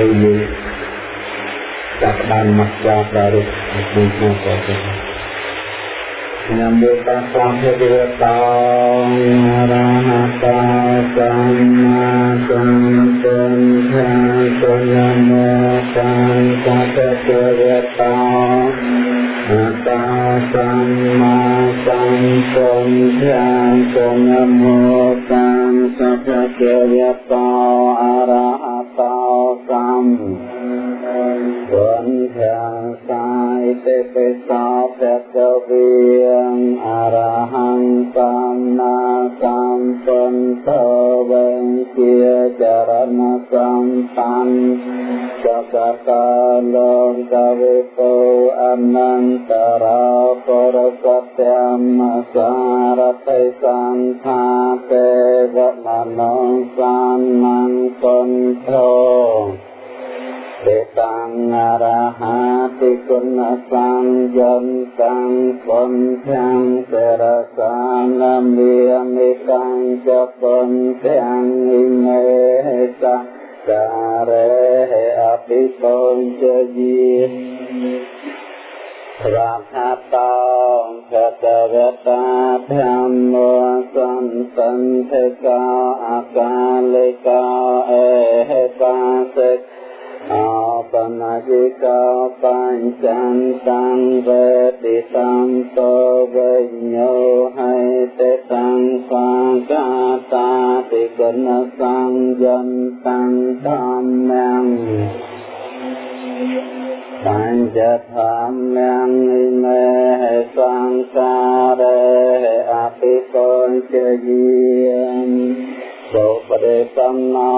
ដូចយើងចាប់បានមកចាប់ប្រារព្ធក្នុងក្នុងក៏ទៅញ៉ាំវាតាសាភេទវតោរហតោសម្មាសម្ពុទ្ធៈសុញមោតាំសតទេវតោអតាសម្មាសម្ពុទ្ធៈសុញមោតាំសតទេវតោអរហ តោសម្គុណទាំងសាយទេពេសោភគវៀងអរហង្គសម្មាសម្ពុទ្ធវេជាចរណសម្បញ្ចកតលោកកវិពោអនន្តរពរស त्य មសារតិសង្ខាទេវមនោសម្មង្គគុណធោទេតាំងអ រហតិគុណសង្យន្តੰពុនទាំងសេរសានមេមិកាំចពុនទាំងនិមេសការេអភិពុញជជីរាថាតោភតវតាធម្មសន្តន្តេកោអកាលេកោអេហេបាសិក आपनजिका पञ्चन्तं वेदितं तो विज्ञो हैते तं स्वागाताति गुणसंयन्तं धाम्यम् पञ्चधाम्यम् इमे संसारे अपि पञ्चजीय អបនតិកោ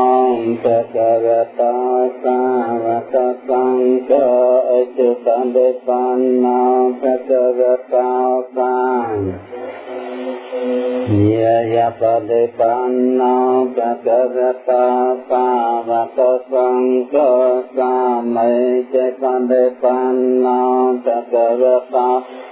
បញ្ចន្តੰវេតិសំតោវិញ្ញោហេតិតੰបាកាតាតិគុណសង្យន្តੰធម្មំបញ្ចធម្មំនិមេសង្សា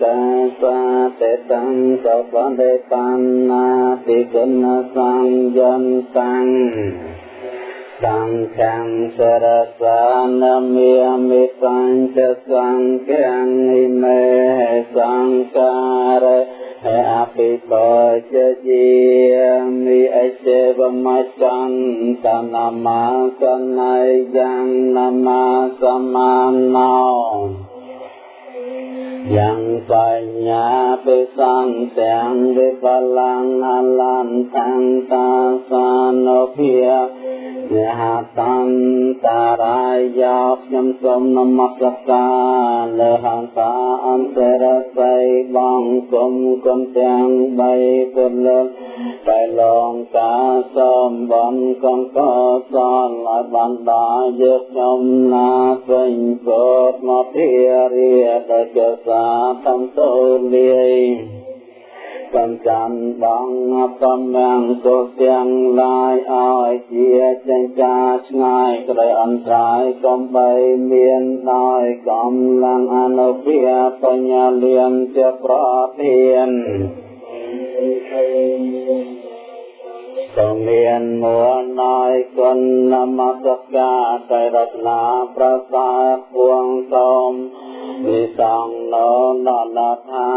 យោបាហូណៃយោទាំងធិណៃយោអញ្ចលិករណៃយោអន្តរង្កញ្ញាំកេនសង្លោកាសាទេតੰសបន្តេបណ្ណាតិគុណសង្យន្តੰសង្ឃំ សរសានមេមិបញ្ចសង្ឃំនិមេសង្ការេអភិបជជាមិអចេវមចន្តនមសណៃយ៉ាងនមសមានណោយ៉ាងបញ្ញាពិសន្ទាំងវិបលាំងអលន្តតាសានុភាយហតន្តរាយខ្ញុំសូមនមស្ការលើហង្សាអន្តរស័យបងគុំគុំទាំងបីពុទ្ធលោកតែលងកាសូមបងកំកសលឲ្យបានដល់យកខ្ញុំណាពេញពុទ្ធមកធារាដល់ចសាតំតូលាយសំចាំបងបំមាំងសុទាំងឡាយឲ្យជាចិញ្ចាឆ្ងាយក្តីអន្តរាយកំបីមានដោយកំឡាំងអនុភាបញ្ញាលៀមជាប្រធាន ក៏មានមួនណយគុណនមស្ការតែរតនាប្រសាពួងសូមវិសងណននថា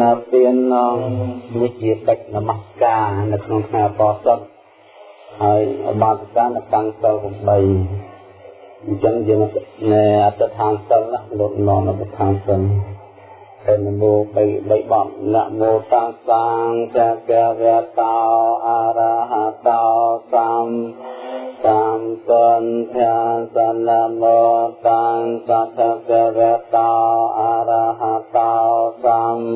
នពៀននងនេះជាកិច្ចនមស្ការនៅក្នុងថ្ងៃបោសុតហើយអបាសកានៅតាំងសិល8អញ្ចឹងយើងនៅអត្តឋានសិលណាលោកននអត្តឋានសិលតែ នមោបីបីបបនមោតាំងសាងចក្រវតោអរហតោសម្សម្ពុន្ធាសនមោតាំសតកវតោអរហតោសម្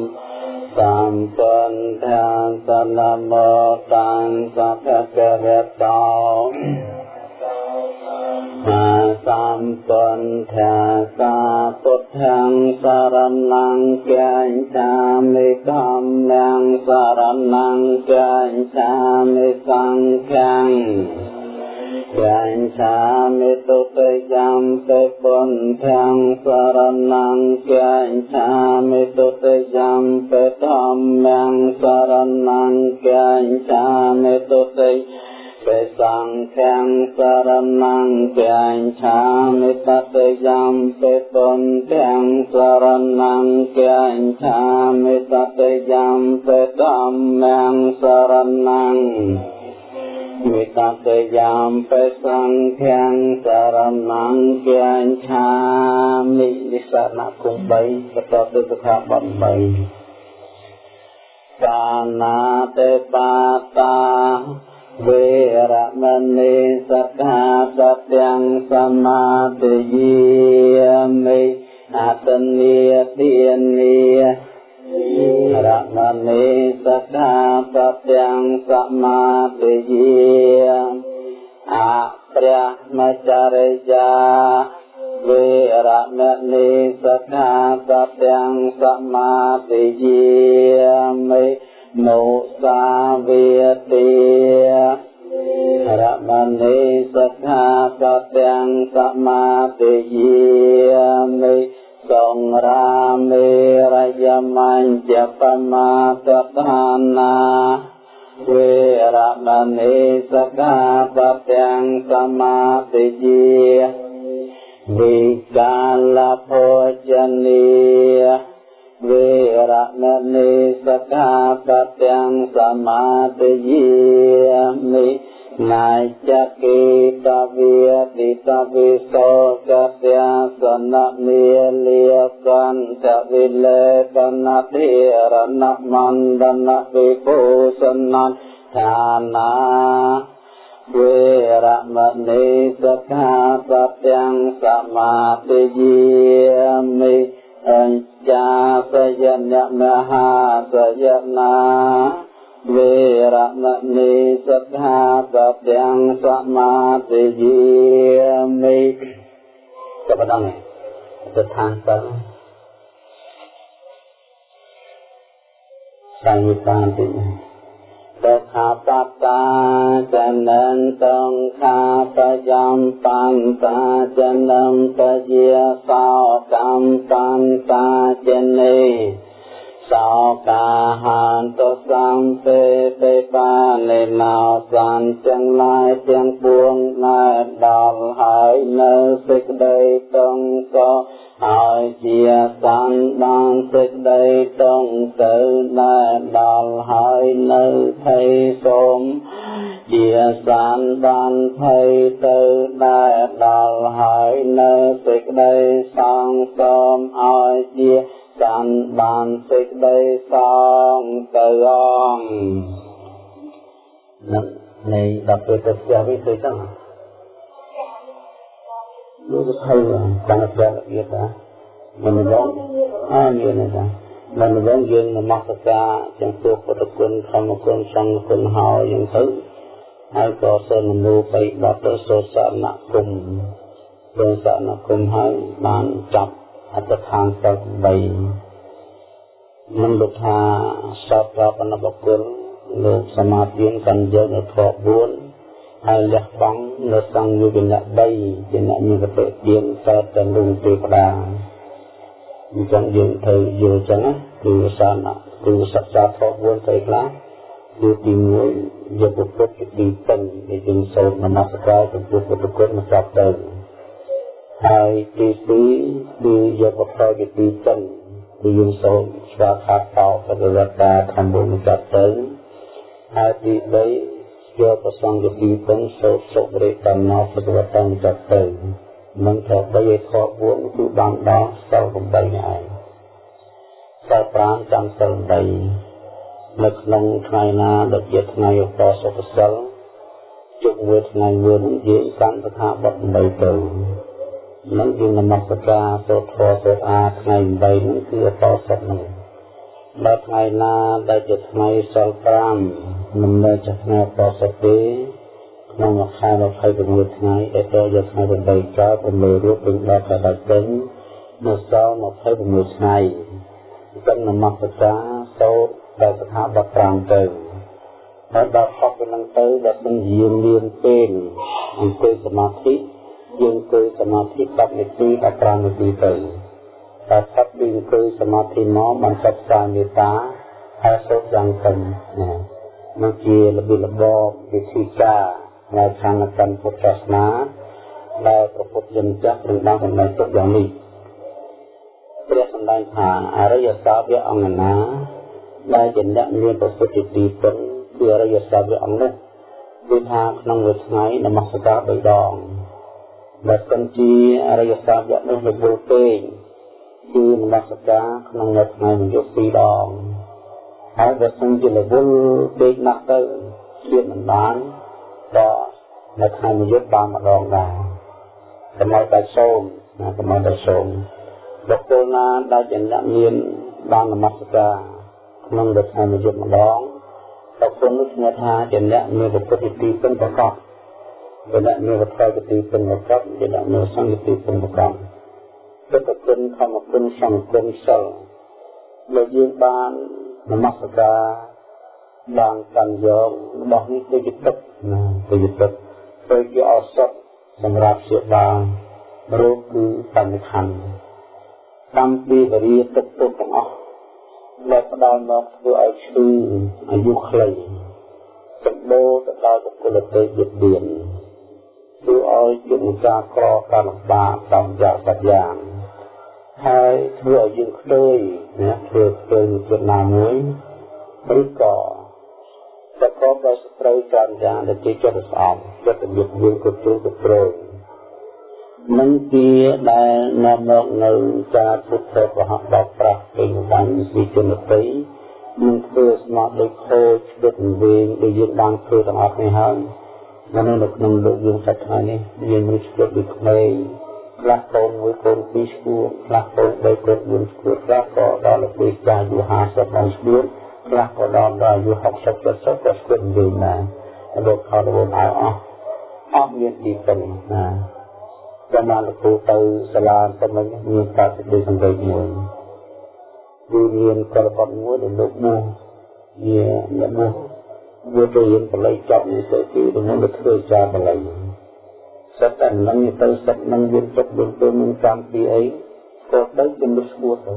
សម្ពុន្ធាសនមោតាំសតកវតោមា សសម្ពុន្ធាសាពុទ្ធังសរណង្គាញ់សាមិធម្មំសរណង្គាញ់សាមិសង្ឃังយាញ់សាមិទុតិយំពេពុន្ធាំសរណង្គាញ់សាមិទុតិយំពេធម្មំសរណង្គាញ់សាមិទុតិយ ពេសង្ឃังសរណង្គាញ់ឆាមិតតិយំពេពុន្ធាំសរណង្គាញ់ឆាមិតតិយំពេធម្មំសរណង្មេតតេយាមបេសង្ឃាំសរណង្គាញ់ឆាមិនិសនៈគុំ3បន្តទៅសុខាបត់3បាណាទេបាតា វេរមណីសក្ខាសទាំងសមាទិយាមិអតនីទានីរមណីសក្ខាសទាំងសមាទិយាអព្រះមចរិយាវេរមណីសក្ខាសទាំងសមាទិយាមិ នុសាវិតិរមណីសក្ខាសទាំងសមាទិយាមិសង្រាមេរយមញ្ចបមាតថានាវេរមណីសក្ខាសទាំងសមាទិយាវិកាលភោជនី វេរមណីសក្ខាសទាំងសមាទិយាមិណាចកិតវិតិតវិសោកស្យាសនមេលិយកន្តវិលេកនតិរណមណ្ដនវិភូសនន្ឋានាវេរមណីសក្ខាសទាំងសមាទិយាមិ អញ្ចាសយនមហាសយនាវេរមណីសក្ខាសទាំងសមាទិយាមិចាប់ដល់នេះទៅឋានសិនសង្ឃបាន ទីសុខាបតាចនន្តងខាបចំបន្តាចនំពជាសោកម្មបន្តាចនេសោកាហានតុសំពេពេបាលេណោសន្ទាំងឡាយទាំងពួងណែដល់ហើយនៅសេចក្តីតងក៏ ហើយជាសានបានសេចក្តីតងទៅណែដល់ហើយនៅភ័យសូមជាសានបានភ័យទៅណែដល់ហើយនៅសេចក្តីសង្សូមឲ្យជាចាំបានសេចក្តីសងទៅអងនឹងនៃដល់ពេលទៅផ្ទះវិញទៅចឹង លោកថៃបានប្រាប់ទៀតថាមិនមកអើមានទេមិនមកយើងនមស្ការចំពោះពុទ្ធគុណធម្មគុណសង្ឃគុណហើយយ៉ាងទៅហើយក៏សូមនូបីបទទៅសូសនគុំសូសនគុំហើយបានចាប់អត្តឋានសិល8មិនលោកថាសពប្រពន្ធបុគ្គលលោកសមាធិកាន់យកនៅធម៌4 ហើយលះបង់នៅសង្ឃយុវនៈ3ជាអ្នកមានកតិទានសតទាំងរុងទេវតាអញ្ចឹងយើងត្រូវយល់ចឹងណាគឺសានគឺសិក្សាធម៌4ទៅខ្លះគឺទី1យកពុទ្ធជាទីពេញដែលយើងសូត្រនមស្ការចំពោះពុទ្ធគុណមកស្រាប់ទៅហើយទី2គឺយកវត្ថុជាទីចិនគឺយើងសូមស្វាខាតតោបរិវត្តតាធម្មមុចទៅហើយទី3 យកប្រសងជាទីពេញសូត្រសុបរិកម្មណោបរិវត្តតាចទៅនឹងត្រូវបីឲ្យខក4គឺបានដល់សិល8នេះឯងសិល5ចាំសិល8នៅក្នុងថ្ងៃណាដែលជាថ្ងៃឧបសុខសិលជុំមួយថ្ងៃមួយយើងកាន់សថាបတ်8ទៅនឹងយើងនមស្ការសូត្រធម៌សូត្រអាថ្ងៃ8នេះគឺអបសុទ្ធនឹងដល់ថ្ងៃណាដែលជាថ្ងៃសិល5 មិននៅជាថ្ងៃអបសុទ្ធទេក្នុងមួយខែ26ថ្ងៃដែលទៅយកថ្ងៃ8កើត6រូបពេញដល់ខែដាច់ពេញនៅសល់26ថ្ងៃកិននមស្ការសូត្រដែលស្ថាប័ន5ទៅហើយដល់ផុសពីនឹងទៅដែលមិនយាមលៀនពេងអង្គុយសមាធិយើងអង្គុយសមាធិ10នាទី15នាទីទៅតែផុតពីអង្គុយសមាធិមកបានសិក្សាមេត្តាហើយសូត្រយ៉ាងទៅណា មកជារបៀបរបបវិធីការនៅខាងកម្មពុទ្ធសាសនាដែលប្រពុតជនចាស់នឹងបានសម្ដែងទុកយ៉ាងនេះព្រះសម្ដែងថាអរិយសាវកអង្គណាដែលជាអ្នកមានប្រសិទ្ធទីពិតគឺអរិយសាវកអង្គនោះគឺថាក្នុងមួយថ្ងៃនមស្ការ3ដងបើសិនជាអរិយសាវកនោះរបួសពេកគឺនមស្ការក្នុងមួយថ្ងៃមួយយប់2ដង ហើយបើសិនជារវល់ពេកណាស់ទៅជាមិនបានក៏នៅថ្ងៃមួយយប់បានម្ដងដែរសម្រាប់តែសូមណាសម្រាប់តែសូមបុគ្គលណាដែលជាអ្នកមានបាននមស្ការក្នុងរថ្ងៃមួយយប់ម្ដងបុគ្គលនោះឈ្មោះថាជាអ្នកមានពុទ្ធិទីពិនប្រកបជាអ្នកមានវត្ថុទីពិនប្រកបជាអ្នកមានសង្ឃទីពិនប្រកបពុទ្ធគុណធម្មគុណសង្ឃគុណសិលដែលយើងបាន នមស្ការបានកាន់យករបស់នេះទៅជាទឹកណាទៅជាទឹកទៅជាឱសថសម្រាប់ជាបានរោគគឺបញ្ញខណ្ឌតាមពីវរិយទឹកទុកទាំងអស់ដែលផ្ដល់មកធ្វើឲ្យឈឺអាយុខ្លីសម្បូរទៅដល់បុគ្គលទេយបៀនធ្វើឲ្យជាម្ចាស់ក្រកម្មបាបតាមយ៉ាងបច្យ៉ាង ហើយធ្វើឲ្យយើងខ្ទើយណាធ្វើខ្ទើយជាណាមួយឬក៏ប្រកបដោយសត្រូវច្រើនយ៉ាងដែលជាចិត្តស្អប់ចិត្តរបៀបយើងគ្រប់គ្រងគ្រប់គ្រងនឹងជាដែលនាំមកនៅការពុទ្ធប្រហោះបោកប្រាស់ពេញបានពីជនតីនឹងធ្វើស្មារតីខូចដុតវិញដែលយើងបានធ្វើទាំងអស់នេះហើយនៅនៅក្នុងលោកយើងសប្តាហ៍នេះយើងមានស្គាល់ពីក្មេង ខ្លះកូនមួយកូនពីរស្គួរខ្លះកូនបីកូន4ស្គួរខ្លះក៏ដល់ពេលចាស់អាយុ50ដល់ស្គួរខ្លះក៏ដល់ដល់អាយុ60 70ក៏ស្គួរវិញដែរលោកខោរវនឲ្យអស់អស់មានទីពឹងណាចាំបានលោកគ្រូទៅសាលាតែមិនមានការសេចក្តីសង្កេតមួយគឺមានកលបត់មួយដែលលោកមកជាអ្នកមកវាទៅរៀនបល័យចប់នេះទៅទីទៅនឹងទៅធ្វើចាបល័យ សិតតែនឹងទៅសិតនឹងវាទុកវាទៅនឹងកម្មពីអីក៏ទៅជំនុំស្គួតទៅ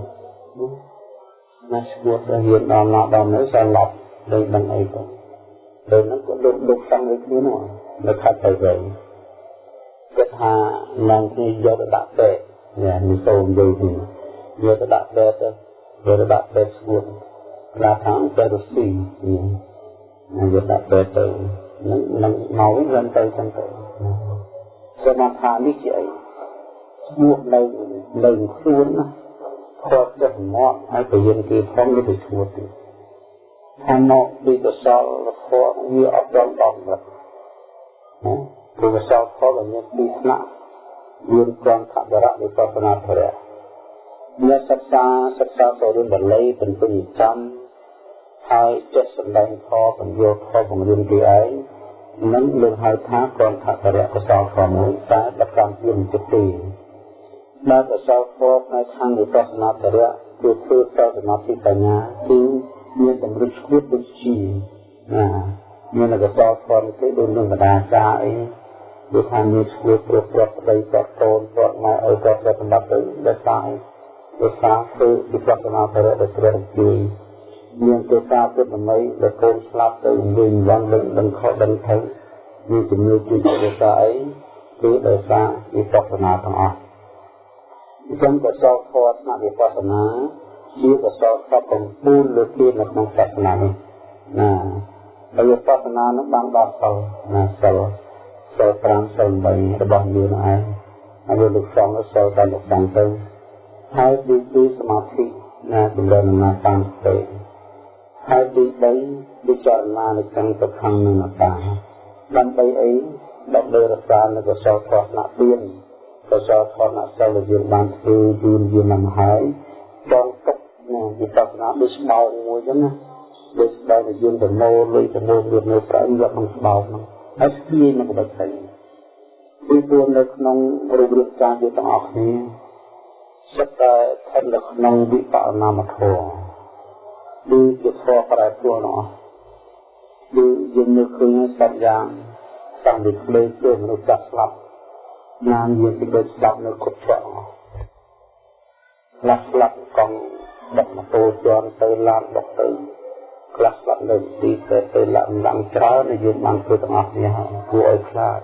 ណាស្គួតទៅរៀនដល់ណាដល់នៅសាឡប់ដូចដឹងអីទៅដល់នោះក៏លោកលោកសង្ឃឲ្យគ្នានោះនៅខាត់ទៅវិញគាត់ថាឡើងគ្នាយកទៅដាក់ពេទ្យនេះនេះសូមនិយាយទីយកទៅដាក់ពេទ្យទៅយកទៅដាក់ពេទ្យស្គួតខ្លះខាងទៅរស៊ីនេះយកដាក់ពេទ្យទៅនឹងនឹងមកវិញទៅចឹងទៅ សមថានេះជាអីស្គួតនៅនៅខ្លួនណាគាត់ចិត្តមកហើយទៅយើងគេផងទៅឈ្មោះទីខាងមកពីកសលរខវាអត់ដល់ដល់ណាព្រោះកសលខលមានពីរថ្នាក់មានក្រំខបរៈវិបស្សនាធរៈអ្នកសិក្សាសិក្សាទៅរឿងបល័យបន្ទុំចាំហើយចិត្តសម្ដែងខបញ្យោខបង្រៀនគេឯង នឹងលើកហៅថាក្រំខបរៈកសលខមួយតែប្រកាន់ជាចិត្តទីដែលកសលខផ្នែកខាងវិបស្សនាធរៈគឺធ្វើតសមាធិបញ្ញាគឺមានតម្រុះឈួតដូចជាណាមានកសលខទៅដូចនឹងបដាចាអីដូចថាមានឈ្មោះព្រោះប្រត់ប្តីប្រត់កូនប្រត់ម៉ែឲ្យប្រត់ប្រសម្បត្តិទៅដែលសាយដោយសារធ្វើវិបស្សនាបរិដែលព្រះជួយ មានទេសាពុទ្ធមីដែលកូនស្លាប់ទៅវិញយ៉ាងដឹងដឹងខុសដឹងទៅមានជំនឿជួយដោយសារអីគឺដោយសារវិបស្សនាទាំងអស់អញ្ចឹងកសលធម៌ស្នាវិបស្សនាជាកសលសពកំពូលលើគេនៅក្នុងសាសនានេះណាហើយវិបស្សនានោះបានដល់សិលណាសិលសិល5សិល8របស់យើងឯងហើយលោកសង្ឃសិលតែលោកសង្ឃទៅហើយទីទីសមាធិណាចម្រើនណាតាមទៅ ហើយទី3ពិចារណានៅក្នុងទុក្ខនិងអត្តាដើម្បីអីដើម្បីរក្សានៅកុសលធម៌ណាទៀនកុសលធម៌ណាសិលដែលយើងបានធ្វើយូរយូរណាស់មកហើយចងទុកណាវិបស្សនាដូចស្បោកមួយចឹងណាដូចស្បោកដែលយើងប្រមូលលុយប្រមូលវានៅប្រៃយកក្នុងស្បោកហ្នឹងហើយស្គាយនឹងបិទទៅពីព្រោះនៅក្នុងរូបរាងកាយយើងទាំងអស់គ្នាសិតតែស្ថិតនៅក្នុងវិបស្សនាមធម៌ ដូចជាធម៌ប្រែប្រួលនោះដូចយើងនៅឃើញសត្វយ៉ាងតាំងពីក្លេទៅមនុស្សចាស់ស្លាប់ណានយើងទៅដូចស្ដាប់នៅគ្រប់ច្រកខ្លះស្លាប់កង់ដឹកម៉ូតូជាន់ទៅឡានដឹកទៅខ្លះស្លាប់នៅទីទៅទៅឡានឡើងច្រើនយើងបានធ្វើទាំងអស់នេះគួរឲ្យខ្លាច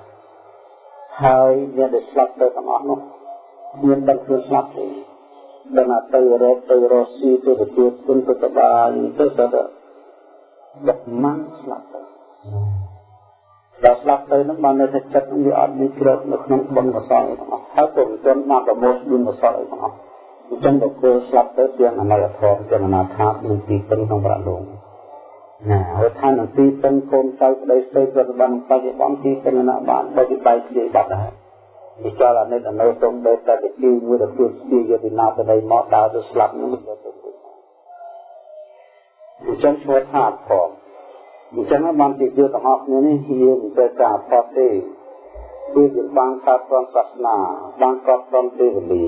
ហើយអ្នកដែលស្លាប់ទៅទាំងអស់នោះមានដឹងខ្លួនស្លាប់ទេ ដឹងថាទៅរកទៅរកស៊ីទៅទទួលគុណទៅសបាយទៅទៅដឹកម៉ាំងស្លាប់ទៅដល់ស្លាប់ទៅនឹងបាននៅតែចិត្តវាអត់មានគ្របនៅក្នុងបុណ្យកុសលទាំងអស់ហើយពុំទាន់បានប្រមូលបុណ្យកុសលទាំងអស់អញ្ចឹងបុគ្គលស្លាប់ទៅទាំងអនាគតធម៌ទាំងអនាថានឹងទីពឹងក្នុងប្រាក់លោកណាហើយថានឹងទីពឹងកូនចៅប្តីស្រីប្រតិបត្តិបច្ចុប្បន្នទីពឹងអនាបានបើពីបែកជាបាត់ដែរ វិចារអនិច្ចអនុសុំបែបតែទីមួយទៅស្ទីយកពីណាទៅដីមកដើរទៅស្លាប់នឹងទៅទៅអញ្ចឹងឈ្មោះថាផងអញ្ចឹងបានជាយើងទាំងអស់គ្នានេះយើងមិនត្រូវការផតទេគឺយើងបានកើតត្រង់សាសនាបានកើតត្រង់ទេវលា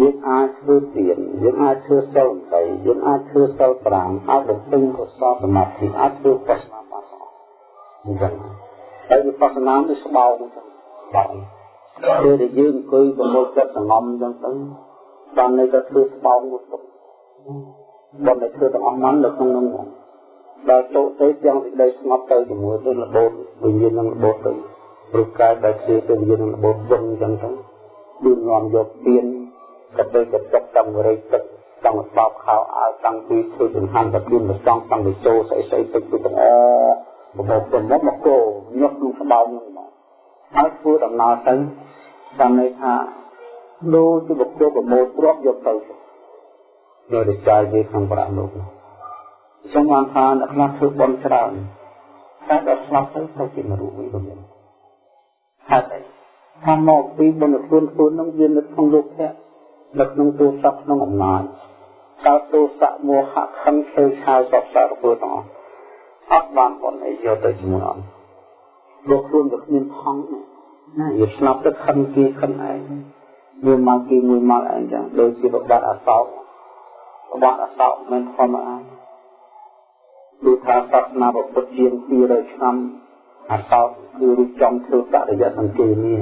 យើងអាចធ្វើទានយើងអាចធ្វើសិល8យើងអាចធ្វើសិល5អាចបំពេញកុសលសមាធិអាចធ្វើបស្សនាបានអញ្ចឹងហើយវិបស្សនានេះស្បោអញ្ចឹ ងស្បោគឺដែលយើងអង្គុយប្រមូលចិត្តសងំអញ្ចឹងទៅបាននៅតែធ្វើស្បោមួយទុកបានតែធ្វើទាំងអស់ហ្នឹងនៅក្នុងនោះដល់ចូលទៅទាំងសេចក្តីស្ងប់ទៅជាមួយទៅរបូតវិញ្ញាណនឹងរបូតទៅរូបកាយដែលជាទៅវិញ្ញាណនឹងរបូតវឹងអញ្ចឹងទៅដូចនាំយកទៀនកទៅកតុកតាមរៃទឹកចង់បោកខោអាវតាំងពីធ្វើចង្ហាន់ទៅខ្លួនមកចង់តាំងពីចូលស្អីស្អីទៅទៅទាំងអបបបមកមកគោញុះក្នុងស្បោនឹងមកហើយធ្វើដំណើរទៅ តាមន័យថាលោកជាបុគ្គលប្រមូលទ្រព្យយកទៅនៅរិចាយវាក្នុងប្រាក់លោកនោះចឹងបានថាអ្នកខ្លះធ្វើបុណ្យច្រើនតែដល់ស្លាប់ទៅទៅជានរកវិញទៅវិញហើយថាមកពីបុណ្យខ្លួនខ្លួននឹងវានៅក្នុងលោកភៈនៅក្នុងទូស័ព្ទក្នុងអំណាចតើទូស័កមោហៈខឹងខេឆាវសពសារពើទាំងអស់អត់បានបុណ្យអីយកទៅជាមួយអត់លោកខ្លួនក៏គ្មានផង់ ណាវាស្លាប់ទៅខឹងគេខឹងឯងមួយមកគេមួយមកឯងចឹងដូចជាប្របាទអសោកប្របាទអសោកមិនធម្មតាដូចថាសាសនាពុទ្ធជាង200ឆ្នាំអសោតគឺរៀបចំធ្វើបរិយាសង្កេនេះ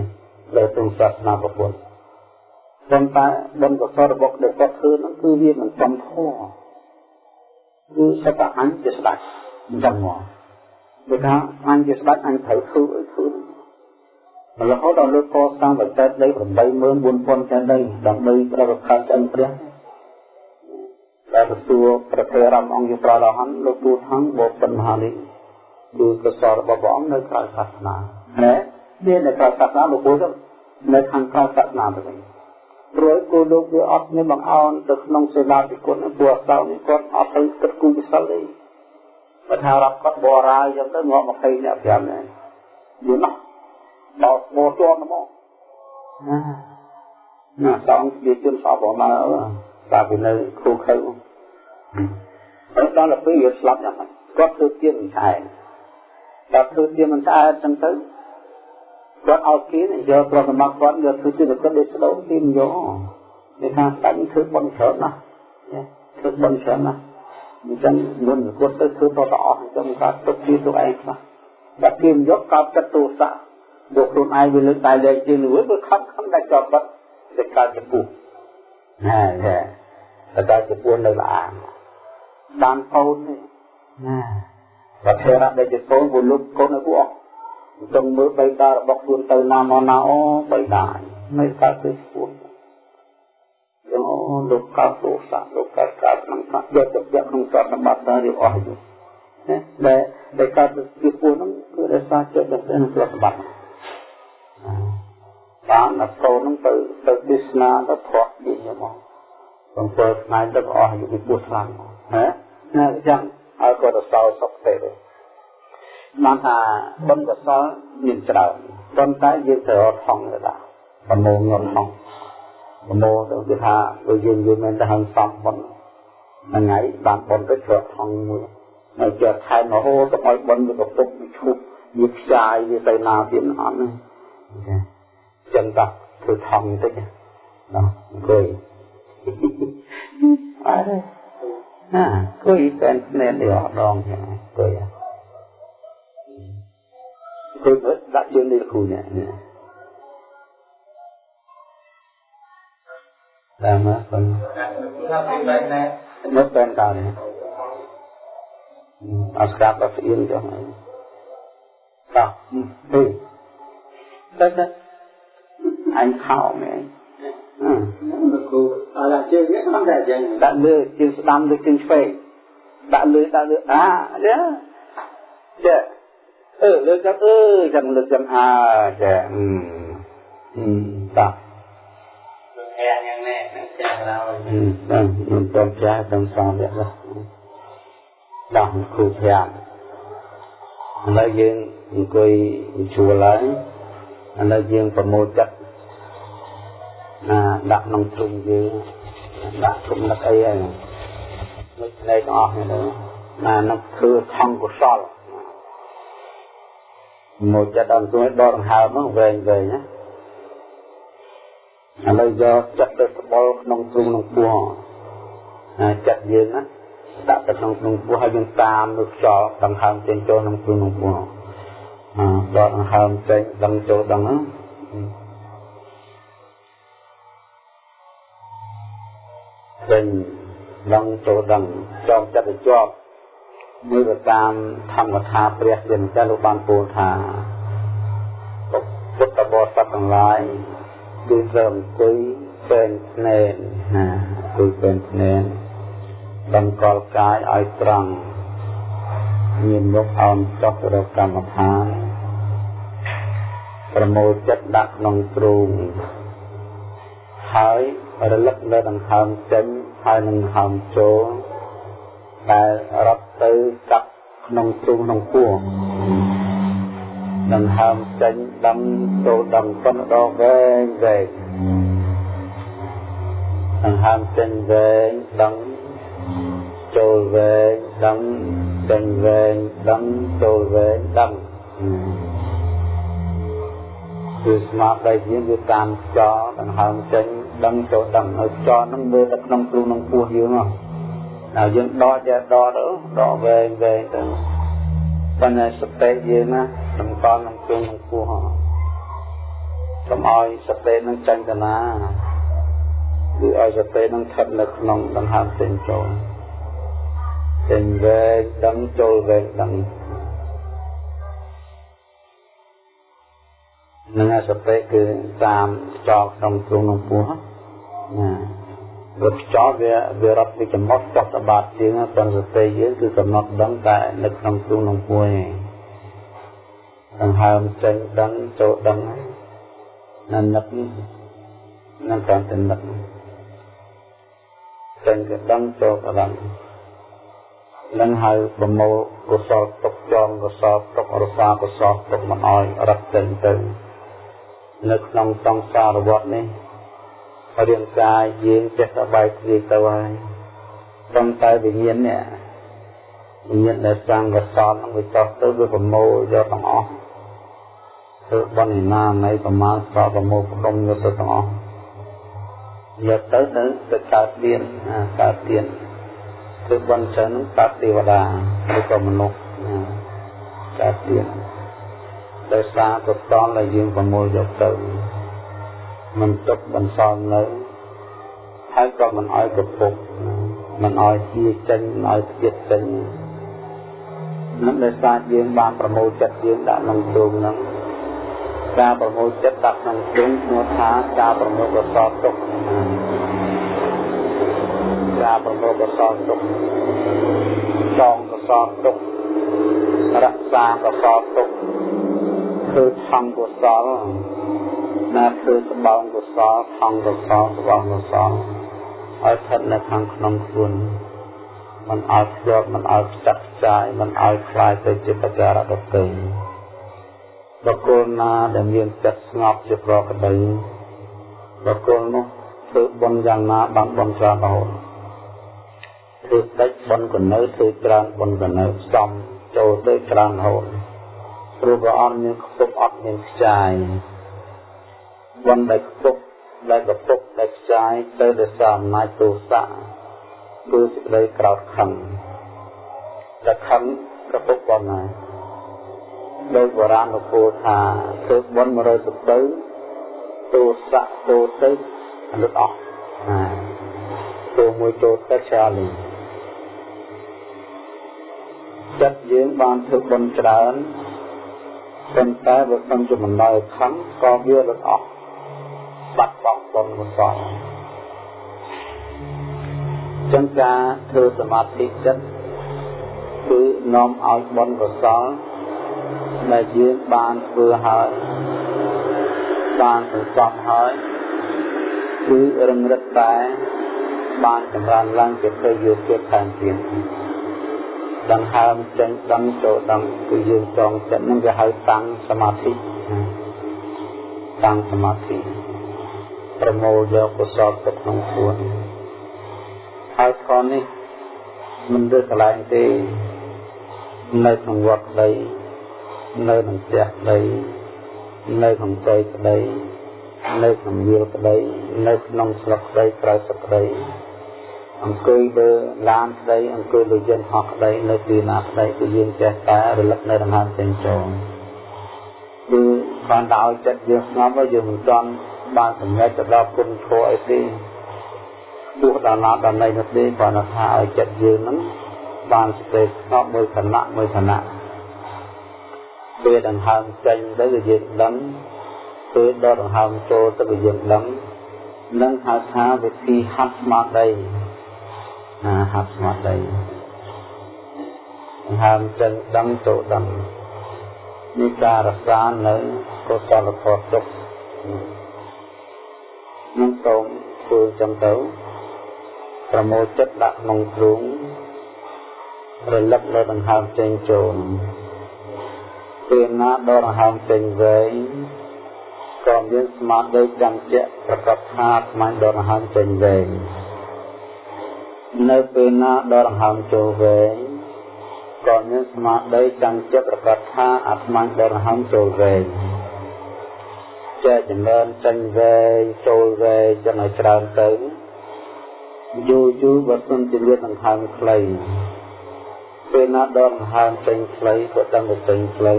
ដែលក្នុងសាសនាពុទ្ធប៉ុន្តែបុណ្យកុសលរបស់ដែលគាត់ធ្វើនោះគឺវាមិនចំធម៌គឺសតអញជាស្ដេចអញ្ចឹងមកដូចថាអញជាស្ដេចអញត្រូវធ្វើអីធ្វើ រហូតដល់លោកកសាងបច្ចេកដី84000ចេះដីដើម្បីប្រកបខាត់ចិនព្រះដែលទទួលប្រតិរំអង្គយុប្រឡហនលោកទូថងបបិនមហានេះគឺកសលរបស់ព្រះអង្គនៅក្រៅសាសនាណាមាននៅក្រៅសាសនាលោកពូទៅនៅខាងក្រៅសាសនាទៅវិញព្រោះគោលោកវាអត់មានបង្អោនទៅក្នុងសេនាធិគុណព្រោះសៅនេះគាត់អត់ទៅគិតគូរពិសលទេបើថារាប់គាត់បរាយចឹងទៅងាប់20អ្នក5នាក់យល់ណា ដល់បោជាប់មកណាណាសងជាជនសពមកតាពីនៅគ្រូខៅហើយដល់ទៅវាស្លាប់យ៉ាងម៉េចគាត់ធ្វើទៀនមិនឆ្អែតដល់ធ្វើទៀនមិនឆ្អែតចឹងទៅគាត់ឲ្យគេយកប្រសមគាត់យកធ្វើជាគាត់ដូចស្ដោទីមិនយកគេថាស្ដេចធ្វើបន់ច្រើនណាស់ធ្វើបន់ច្រើនណាស់អញ្ចឹងមុនគាត់ទៅធ្វើតតអស់អញ្ចឹងគាត់ទុកជាទុកឯងខ្លះដល់គេយកកោបចិត្តទោសៈ យកខ្លួនឯងវាលើកតែលែងជាងនោះវាខំខំតែចោតបាត់តែកើតជាពុះណាចាតែជាពួននៅល្អាបានកូននេះណាបើធរៈដែលជាកូនពលុកកូនឲ្យពួកអស់ចង់មើលបៃតារបស់ខ្លួនទៅណាមកណាអូបៃតាមិនកើតទៅពួនយ៉ាងអូលោកកើតទោសៈលោកកើតកើតក្នុងយកទៅយកក្នុងសត្វសម្បត្តិទៅរៀបអស់ទៅណាដែលដែលកើតទៅពួនហ្នឹងគឺដោយសារចិត្តដែលទៅក្នុងសត្វសម្បត្តិ បានអត់កូនហ្នឹងទៅទៅទេសនាទៅធေါ်ពីមក7ថ្ងៃទឹកអស់យុពីពោះខ្លាំងណាណាអញ្ចឹងហើយក៏ទៅសល់សុខទេបានថាបុណ្យកុសលមានច្រើនប៉ុន្តែយើងត្រូវអត់ថងទៅដែរប្រមូលងន់ថងប្រមូលទៅគឺថាដូចយើងយើងមិនទៅហឹងសំបុណ្យថ្ងៃបានបុណ្យទៅត្រូវថងមួយហើយជាខែរហូតទៅឲ្យបុណ្យវាកំពុងឈប់វាខ្ចាយវាទៅណាទៀតអត់ទេ ចឹងតោះធ្វើថងបន្តិចណាអង្គុយអរណាអង្គុយតែស្នេហ៍នេះអត់ដងចឹងអង្គុយអង្គុយដាក់ ឯងខោមែនអាឡាជើងនេះមិនដែរចឹងដាក់លើជើងស្ដាំលើជើងឆ្វេងដាក់លើដាក់លើអាណាចាអឺលើចឹងអឺចឹងលើចឹងអាចាអឺអឺតោះលោកអែយ៉ាងណែនឹងចាស់ដល់អឺដល់ខ្ញុំទៅចាស់ដល់សងវគ្គដល់គ្រូប្រាំឥឡូវយើងអង្គុយជួលហើយឥឡូវយើងប្រមូលចិត្ត ណាដាក់ក្នុងទ្រុងយើងដាក់គំនិតអីហ្នឹងមួយផ្នែកទាំងអស់នេះណានឹកគឺខំកុសលមកចិត្តអង្គុយដកដង្ហើមហ្នឹងវែងវែងណាឥឡូវយកចិត្តទៅស្បល់ក្នុងទ្រុងក្នុងពោះចិត្តយើងណាដាក់ទៅក្នុងក្នុងពោះហើយយើងតាមលើខ្យល់ដង្ហើមចេញចូលក្នុងទ្រុងក្នុងពោះអឺដកដង្ហើមចេញដឹងចូលដឹងហ្នឹង ចេញដឹងចូលដឹងចងចិត្តទៅជាប់មើលទៅតាមធម្មកថាព្រះជាម្ចាស់លោកបានពោលថាពុទ្ធបរិស័ទទាំងឡាយគឺត្រូវអង្គុយពេនភ្នែនណាគឺពេនភ្នែនដឹងកលកាយឲ្យត្រង់មានមុខអោនចុះរកកម្មដ្ឋានប្រមូលចិត្តដាក់ក្នុងទ្រូង ហើយរលឹកនៅដង្ហើមចេញហើយនឹងដង្ហើមចូលដែលរត់ទៅកាប់ក្នុងទ្រូងក្នុងពោះដង្ហើមចេញដឹងចូលដឹងប៉ុណ្ណដងវែងវែងដង្ហើមចេញវែងដឹងចូលវែងដឹងចេញវែងដឹងចូលវែងដឹងគឺស្មារតីយើងវាតាមខ្យល់ដង្ហើមចេញ ដឹងចូលដឹងនៅខ្យល់ហ្នឹងមើលទៅក្នុងខ្លួនក្នុងពោះយើងហ៎ហើយយើងដកចេះដកទៅដកវែងវែងទៅប៉ុន្តែសតិយើងណាសម្គាល់ក្នុងខ្លួនក្នុងពោះហ៎កុំឲ្យសតិនឹងចាញ់ទៅណាគឺឲ្យសតិនឹងស្ថិតនៅក្នុងដង្ហើមចេញចូលចេញវែងដឹងចូលវែងដឹង នឹងសតិគឺតាមចោលក្នុងទ្រង់ក្នុងពោះណារត់ចោលវាវារត់ពីចំណុចចុះតបាតជាងប៉ុន្តែសតិយើងគឺកំណត់ដឹងតែនៅក្នុងទ្រង់ក្នុងពោះឯងដង្ហើមចេញដឹងចូលដឹងណានឹកនឹងតាមតែនឹកចេញក៏ដឹងចូលក៏ដឹងនឹងហៅប្រមូលកុសលទុកចងកុសលទុករសាកុសលទុកមិនអោយរត់ចេញទៅ នៅក្នុងសង្សារវដ្តនេះរាងកាយយើងចេះតែបែកធ្លាយទៅហើយត្រឹមតែវិញ្ញាណនេះវិញ្ញាណដែលសាងកសលនឹងវាចោះទៅវាប្រមូលយកទាំងអស់ធ្វើបន់ណានៃប្រមាណសល់ប្រមូលក្រុមយកទៅទាំងអស់យកទៅទៅទៅកើតទៀនកើតទៀនធ្វើបន់ច្រើននឹងកើតទេវតាឬក៏មនុស្សកើតទៀន ដោយសារកុសលដែលយើងប្រមូលយកទៅមិនទុកបន្សល់នៅហើយក៏មិនឲ្យកពុកមិនឲ្យជាចេញមិនឲ្យទៀតចេញនឹងដោយសារយើងបានប្រមូលចិត្តយើងដាក់ក្នុងទ្រូងហ្នឹងការប្រមូលចិត្តដាក់ក្នុងទ្រូងឈ្មោះថាការប្រមូលកុសលទុកការប្រមូលកុសលទុកចងកុសលទុករក្សាកុសលទុក ធ្វើធម្មកុសលណាធ្វើស្បោងកុសលធម្មកុសលស្បោងកុសលឲ្យស្ថិតនៅខាងក្នុងខ្លួនមិនឲ្យភ្ជាប់មិនឲ្យផ្ចាត់ផ្ចាយមិនឲ្យคลายទៅជាបការៈដទៃបុគ្គលណាដែលមានចិត្តស្ងប់ជាប្រកបបុគ្គលនោះធ្វើបុណ្យយ៉ាងណាបានបុណ្យច្រើនរហូតធ្វើតិចបុណ្យកនៅធ្វើច្រើនបុណ្យកនៅសំចូលទៅច្រើនរហូត ព្រោះព្រះអង្គមានខ្ពប់អត់មានខ្ចាយបនដែលខ្ពប់ដែលកពុកដែលខ្ចាយទៅដោយសារអំណាចទោសៈគឺសេចក្តីក្រោតខឹងតែខឹងកពុកបនណាដោយបុរាណលោកពោលថាធ្វើបន100សទៅទោសៈទោទៅអនុតអស់ណាទោមួយទោទៅច្រើនលេងចិត្តយើងបានធ្វើបនច្រើន ប៉ុន្តែបើមិនជាមិនដល់ខំក៏វារត់អស់បាត់បង់បុណ្យកុសលចឹងការធ្វើសមាធិចិត្តគឺនាំឲ្យបុណ្យកុសលដែលយើងបានធ្វើហើយបានសន្សំហើយគឺរឹងរឹតតែបានចម្រើនឡើងជាទៅយកទៀតថែមទៀត ដង្ហើមចេញដឹងចូលដឹងគឺយើងចងចិត្តនឹងវាហៅតាំងសមាធិតាំងសមាធិប្រមូលយកកុសលទៅក្នុងខ្លួនហើយខនេះមិនរើសកន្លែងទេនៅក្នុងវត្តក្តីនៅក្នុងផ្ទះក្តីនៅក្នុងផ្ទៃក្តីនៅក្នុងវាលក្តីនៅក្នុងស្រុកក្តីក្រៅស្រុកក្តី អង្គុយលើឡានក្តីអង្គុយលើយន្តហោះក្តីនៅទីណាក្តីគឺយើងចេះតែរលឹកនៅដង្ហើមចេញចូលគឺបានតែឲ្យចិត្តយើងស្ងប់ហើយយើងមិនទាន់បានសម្រេចទៅដល់គុណធម៌អីទេទោះដល់ណាដល់ណីនោះទេគ្រាន់តែថាឲ្យចិត្តយើងហ្នឹងបានសេចក្តីស្ងប់មួយខណៈមួយខណៈពេលដង្ហើមចេញទៅគឺយើងដឹងពេលដកដង្ហើមចូលទៅគឺយើងដឹងនឹងហៅថាវិធីហាត់ស្មារតី ណាហាត់ស្មារតីដង្ហើមចេញដឹងចូលដឹងនេះការរក្សានៅកុសលធម៌ទុកនឹងសូមធ្វើចឹងទៅប្រមូលចិត្តដាក់ក្នុងទ្រូងរលឹកលើដង្ហើមចេញចូលពេលណាដកដង្ហើមចេញវែងក៏មានស្មារតីចាំជាក់ប្រកបថាស្មានដកដង្ហើមចេញវែង នៅពេលណាដកដង្ហើមចូលវែងក៏មានស្មារតីចាំជាក់ប្រកបថាអាត្មាដកដង្ហើមចូលវែងចែកចម្រើនចេញវែងចូលវែងចឹងឲ្យច្រើនទៅយូរយូរបើសិនជាមានដង្ហើមខ្លីពេលណាដកដង្ហើមចេញខ្លីក៏ដឹងតែចេញខ្លី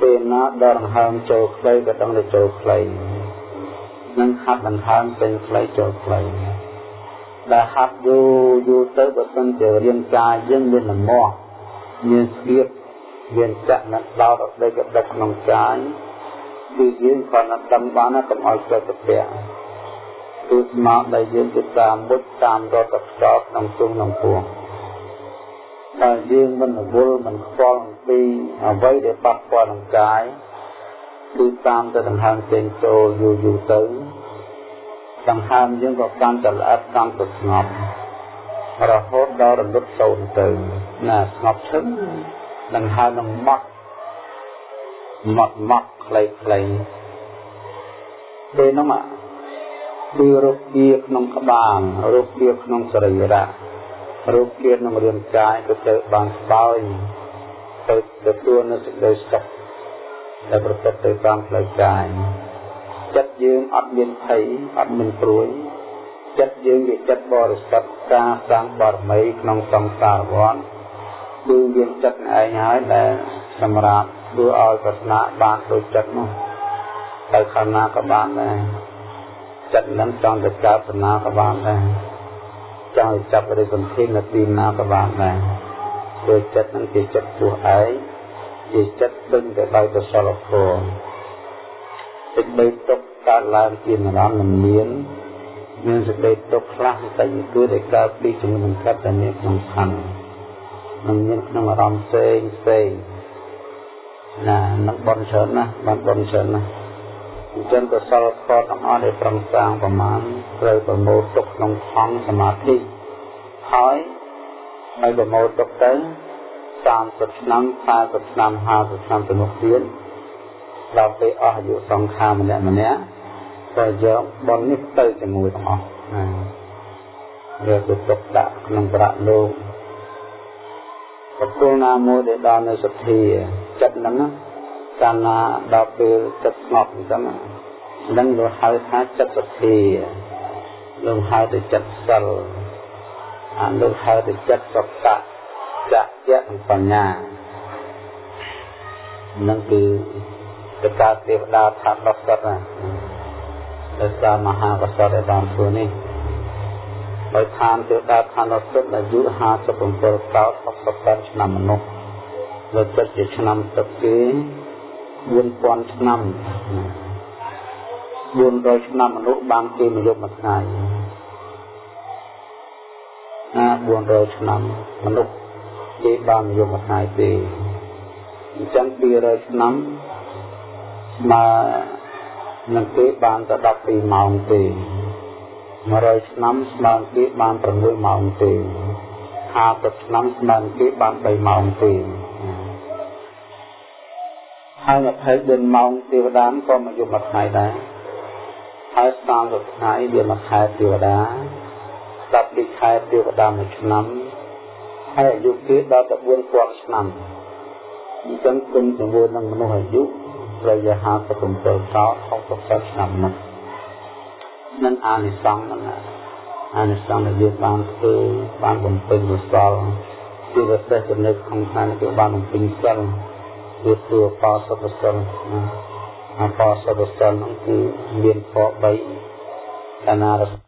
ពេលណាដកដង្ហើមចូលខ្លីក៏ដឹងតែចូលខ្លីនឹងហាត់ដង្ហើមចេញខ្លីចូលខ្លី ដែលហាត់យូរយូរទៅបើសិនជារាងកាយយើងមានលំមាស់មានស្គៀបមានចាក់នៅដោតអត់ដេកដឹកក្នុងកាយគឺយើងគ្រាន់តែដឹងបានណាកុំឲ្យចិត្តទៅគឺស្មារតីយើងទៅតាមមុតតាមរត់ទៅខ្សោក្នុងជុំក្នុងពួងតែយើងមិនរវល់មិនខ្វល់អំពីអ្វីដែលប៉ះពាល់នឹងកាយគឺតាមទៅដង្ហើមចេញចូលយូរយូរទៅ ដង្ហើមយើងក៏កាន់តែល្អិតកាន់តែស្ងប់រហូតដល់រលត់សូន្យទៅណាស្ងប់ឈឹងដង្ហើមនឹងម៉ត់ម៉ត់ម៉ត់ខ្លីខ្លីពេលនោះគឺរោគជាក្នុងក្បាលរោគជាក្នុងសរីរៈរូបជាតិក្នុងរាងកាយក៏ទៅបានស្បើយទៅទទួលនៅសេចក្តីសុខដែលប្រព្រឹត្តទៅតាមផ្លូវកាយ ចិត្តយើងអត់មានភ័យអត់មានព្រួយចិត្តយើងជាចិត្តបរិសុទ្ធការសាងបារមីក្នុងសង្សារវដ្តគឺមានចិត្តឯងហើយដែលសម្រាប់ធ្វើឲ្យប្រាថ្នាបានដូចចិត្តនោះទៅខាងណាក៏បានដែរចិត្តនឹងចង់ទៅកើតប្រាថ្នាក៏បានដែរចង់ចាប់រិទ្ធសន្ធិនៅទីណាក៏បានដែរព្រោះចិត្តនឹងជាចិត្តពោះឯងជាចិត្តដឹងទៅដោយកុសលធម៌ សេចក្តីទុកកើតឡើងជាអារម្មណ៍មិនមានមានសេចក្តីទុកខ្លះតែគឺដែលកើតពីជំនុំកាត់តែមានក្នុងខណ្ឌនឹងមានក្នុងអារម្មណ៍ផ្សេងផ្សេងណានឹងបនច្រើនណាស់បានបនច្រើនណាស់អញ្ចឹងកុសលធម៌ទាំងអស់ដែលប្រឹងសាងប្រមាណត្រូវប្រមូលទុកក្នុងខំសមាធិហើយហើយប្រមូលទុកទៅ30ឆ្នាំ40ឆ្នាំ50ឆ្នាំទៅមុខទៀត ដល់ពេលអស់អាយុសង្ខារម្នាក់ម្នាក់ក៏យកបននេះទៅជាមួយទាំងអស់ណាយកទៅទុកដាក់ក្នុងប្រាក់លោកប្រគល់ណាមួយដែលដល់នៅសទ្ធាចិត្តហ្នឹងកាលណាដល់ពេលចិត្តស្ងប់អញ្ចឹងនឹងលោកហៅថាចិត្តសទ្ធាលោកហៅទៅចិត្តសិលអាលោកហៅទៅចិត្តសកៈចៈយៈបញ្ញានឹងគឺ ទៅការទេវតាថាដល់សិតណាដោយសារមហាកសតដែលបានធ្វើនេះដោយឋានទេវតាឋានដល់សិតអាយុ57កោដ68ឆ្នាំមនុស្សលើចិត្តជាឆ្នាំទឹកគេ4000ឆ្នាំ400ឆ្នាំមនុស្សបានគេមួយយប់មួយថ្ងៃណា400ឆ្នាំមនុស្សគេបានមួយយប់មួយថ្ងៃទេអញ្ចឹង200ឆ្នាំស្មើនឹងគេបានតែ12ម៉ោងទេ100ឆ្នាំស្មើគេបាន6ម៉ោងទេ50ឆ្នាំស្មើគេបាន3ម៉ោងទេហើយ24ម៉ោងទេវតាក៏មកយកមួយថ្ងៃដែរហើយ30ថ្ងៃវាមួយខែទេវតា10ពីខែទេវតាមួយឆ្នាំហើយអាយុគេដល់ទៅ4000ឆ្នាំអញ្ចឹងគុំជាមួយនឹងមនុស្សអាយុ រយៈ57កោ60ឆ្នាំនោះនឹងអានិសង្ឃហ្នឹងអានិសង្ឃដែលយើងបានធ្វើបានបំពេញកុសលជាពិសេសចំណុចក្នុងខាងគឺបានបំពេញសិលគឺទួបោសពសិលណាអបោសពសិលហ្នឹងគឺមានធម៌3កាណារ